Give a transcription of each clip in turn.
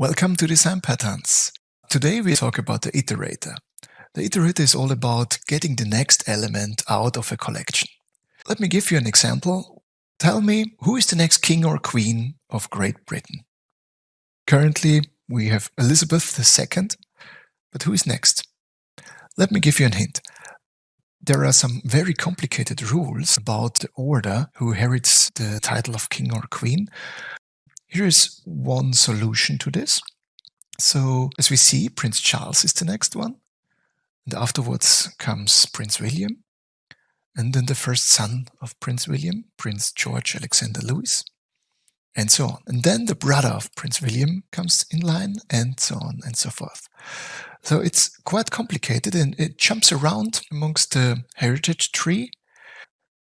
Welcome to Design Patterns. Today we talk about the iterator. The iterator is all about getting the next element out of a collection. Let me give you an example. Tell me who is the next king or queen of Great Britain? Currently we have Elizabeth II, but who is next? Let me give you a hint. There are some very complicated rules about the order who inherits the title of king or queen. Here is one solution to this. So as we see, Prince Charles is the next one. And afterwards comes Prince William. And then the first son of Prince William, Prince George Alexander Louis, and so on. And then the brother of Prince William comes in line, and so on and so forth. So it's quite complicated and it jumps around amongst the heritage tree.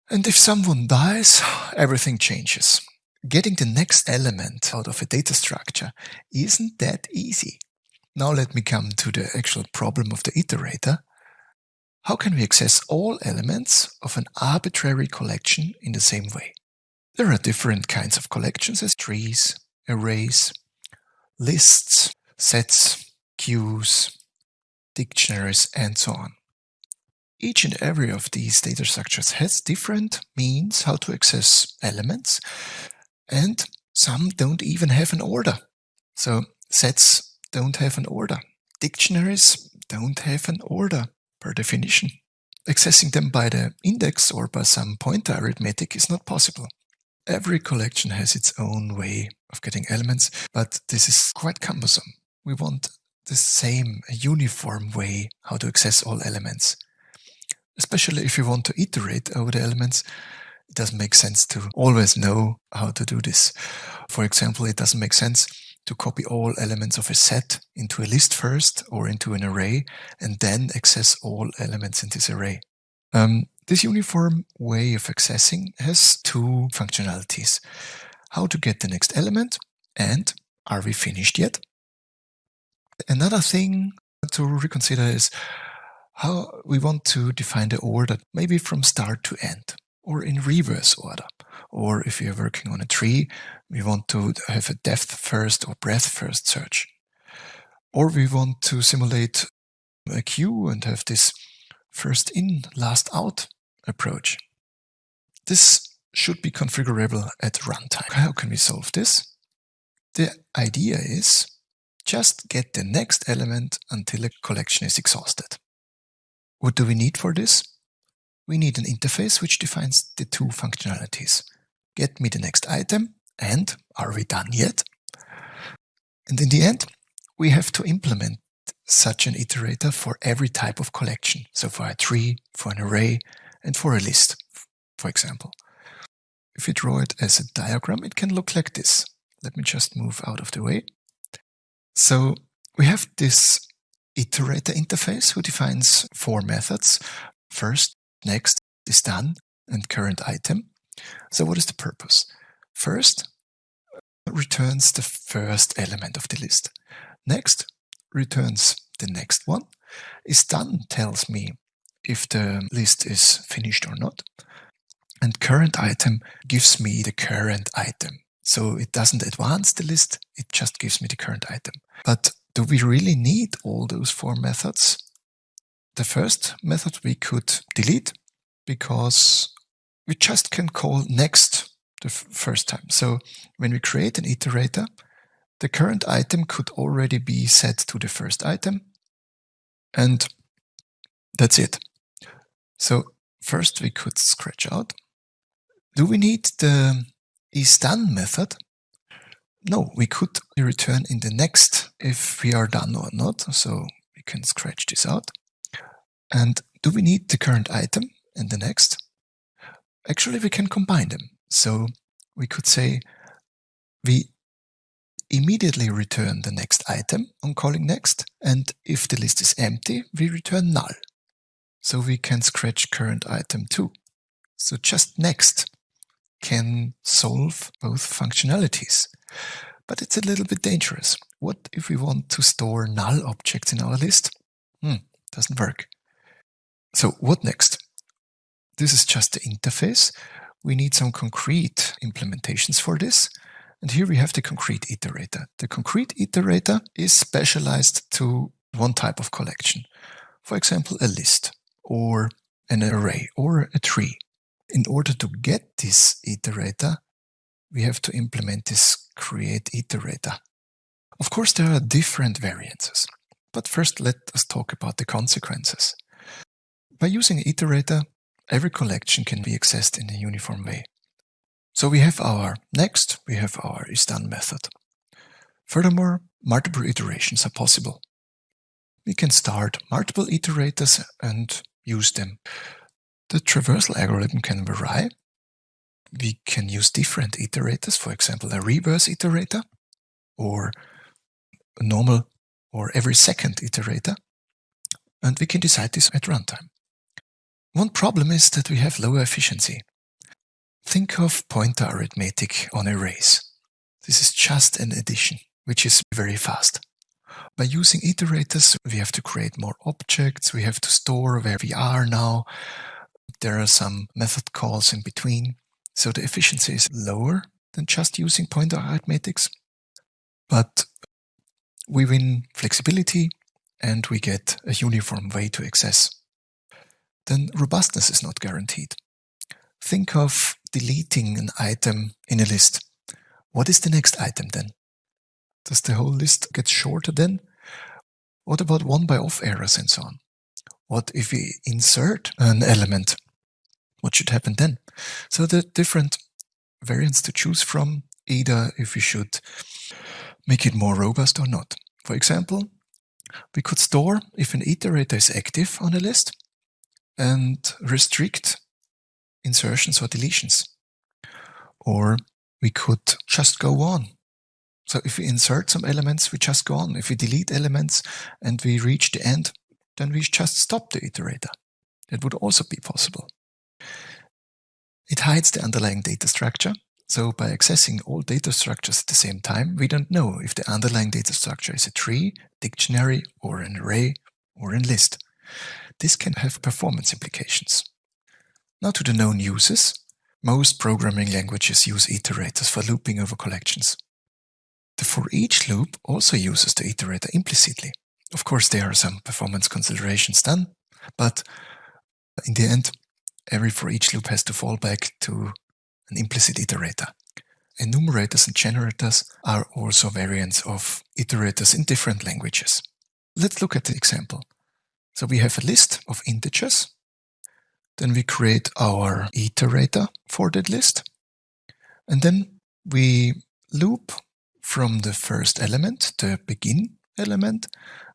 And if someone dies, everything changes getting the next element out of a data structure isn't that easy. Now let me come to the actual problem of the iterator. How can we access all elements of an arbitrary collection in the same way? There are different kinds of collections as trees, arrays, lists, sets, queues, dictionaries, and so on. Each and every of these data structures has different means how to access elements and some don't even have an order. So sets don't have an order. Dictionaries don't have an order per definition. Accessing them by the index or by some pointer arithmetic is not possible. Every collection has its own way of getting elements, but this is quite cumbersome. We want the same, uniform way how to access all elements. Especially if you want to iterate over the elements, it doesn't make sense to always know how to do this. For example, it doesn't make sense to copy all elements of a set into a list first or into an array and then access all elements in this array. Um, this uniform way of accessing has two functionalities. How to get the next element and are we finished yet? Another thing to reconsider is how we want to define the order, maybe from start to end or in reverse order. Or if you're working on a tree, we want to have a depth first or breadth first search. Or we want to simulate a queue and have this first in, last out approach. This should be configurable at runtime. How can we solve this? The idea is just get the next element until a collection is exhausted. What do we need for this? We need an interface which defines the two functionalities. Get me the next item and are we done yet? And in the end, we have to implement such an iterator for every type of collection. So for a tree, for an array, and for a list, for example. If you draw it as a diagram, it can look like this. Let me just move out of the way. So we have this iterator interface who defines four methods. First, Next is done and current item. So what is the purpose? First, returns the first element of the list. Next, returns the next one. Is done tells me if the list is finished or not. And current item gives me the current item. So it doesn't advance the list, it just gives me the current item. But do we really need all those four methods? The first method we could delete because we just can call next the first time. So when we create an iterator, the current item could already be set to the first item. And that's it. So first we could scratch out. Do we need the isDone method? No, we could return in the next if we are done or not. So we can scratch this out. And do we need the current item and the next? Actually, we can combine them. So we could say we immediately return the next item on calling next, and if the list is empty, we return null. So we can scratch current item too. So just next can solve both functionalities. But it's a little bit dangerous. What if we want to store null objects in our list? Hmm, doesn't work. So what next? This is just the interface. We need some concrete implementations for this. And here we have the concrete iterator. The concrete iterator is specialized to one type of collection. For example, a list or an array or a tree. In order to get this iterator, we have to implement this create iterator. Of course, there are different variances, but first let us talk about the consequences. By using iterator, every collection can be accessed in a uniform way. So we have our next, we have our isDone method. Furthermore, multiple iterations are possible. We can start multiple iterators and use them. The traversal algorithm can vary. We can use different iterators, for example, a reverse iterator or a normal or every second iterator. And we can decide this at runtime. One problem is that we have lower efficiency. Think of pointer arithmetic on arrays. This is just an addition, which is very fast. By using iterators, we have to create more objects, we have to store where we are now. There are some method calls in between, so the efficiency is lower than just using pointer arithmetics. But we win flexibility and we get a uniform way to access. Then robustness is not guaranteed. Think of deleting an item in a list. What is the next item then? Does the whole list get shorter then? What about one by off errors and so on? What if we insert an element? What should happen then? So the different variants to choose from, either if we should make it more robust or not. For example, we could store if an iterator is active on a list and restrict insertions or deletions. Or we could just go on so if we insert some elements, we just go on. If we delete elements and we reach the end, then we just stop the iterator. That would also be possible. It hides the underlying data structure. So by accessing all data structures at the same time, we don't know if the underlying data structure is a tree, dictionary, or an array, or a list. This can have performance implications. Now to the known uses. Most programming languages use iterators for looping over collections. The for each loop also uses the iterator implicitly. Of course, there are some performance considerations done, but in the end, every for each loop has to fall back to an implicit iterator. Enumerators and generators are also variants of iterators in different languages. Let's look at the example. So we have a list of integers. Then we create our iterator for that list. And then we loop from the first element, the begin element,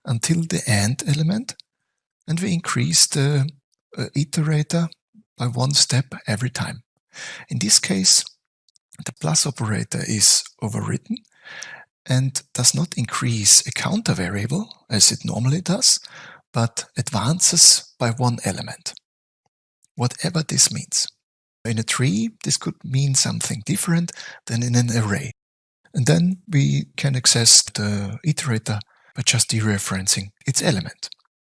until the end element, and we increase the uh, iterator by one step every time. In this case, the plus operator is overwritten and does not increase a counter variable as it normally does, but advances by one element, whatever this means. In a tree, this could mean something different than in an array. And then we can access the iterator by just dereferencing its element.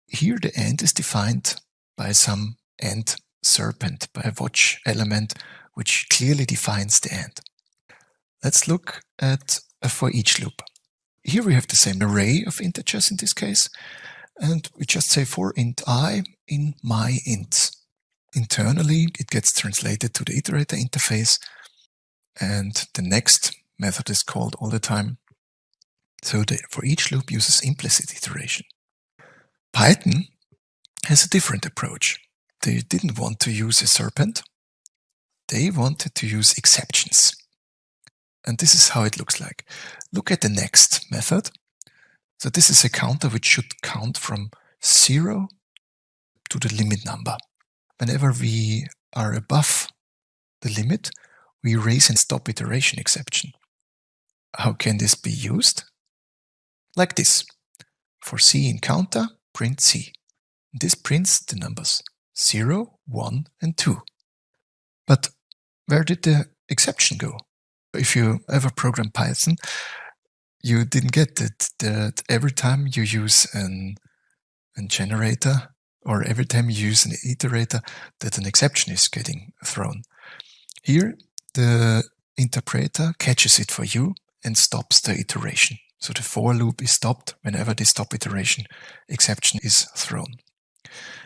Here the end is defined by some end sentinel, by a watch element which clearly defines the end. Let's look at a for each loop. Here we have the same array of integers in this case, and we just say for int i in my ints. Internally, it gets translated to the iterator interface, and the next method is called all the time. So the for each loop uses implicit iteration. Python has a different approach. They didn't want to use a sentinel. They wanted to use exceptions. And this is how it looks like. Look at the next method. So this is a counter which should count from zero to the limit number. Whenever we are above the limit, we raise and stop iteration exception. How can this be used? Like this. For C in counter, print C. This prints the numbers 0, 1 and 2. But where did the exception go? If you ever program Python, you didn't get it that every time you use an, an generator or every time you use an iterator that an exception is getting thrown. Here the interpreter catches it for you and stops the iteration. So the for loop is stopped whenever the stop iteration exception is thrown.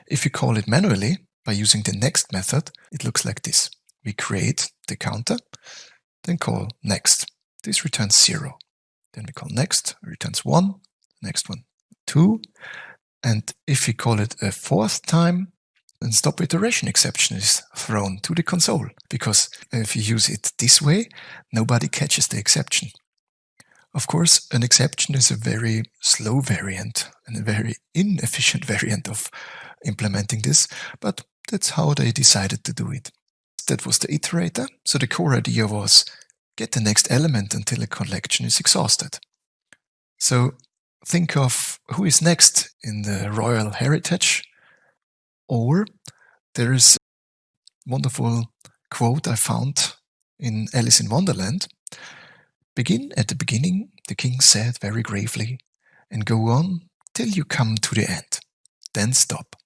If you call it manually by using the next method, it looks like this. We create the counter, then call next. This returns zero. Then we call next, returns one, next one, two. And if we call it a fourth time, then stop iteration exception is thrown to the console. Because if you use it this way, nobody catches the exception. Of course, an exception is a very slow variant and a very inefficient variant of implementing this, but that's how they decided to do it. That was the iterator. So the core idea was get the next element until a collection is exhausted. So think of who is next in the royal heritage, or there's a wonderful quote I found in Alice in Wonderland Begin at the beginning, the king said very gravely, and go on till you come to the end. Then stop.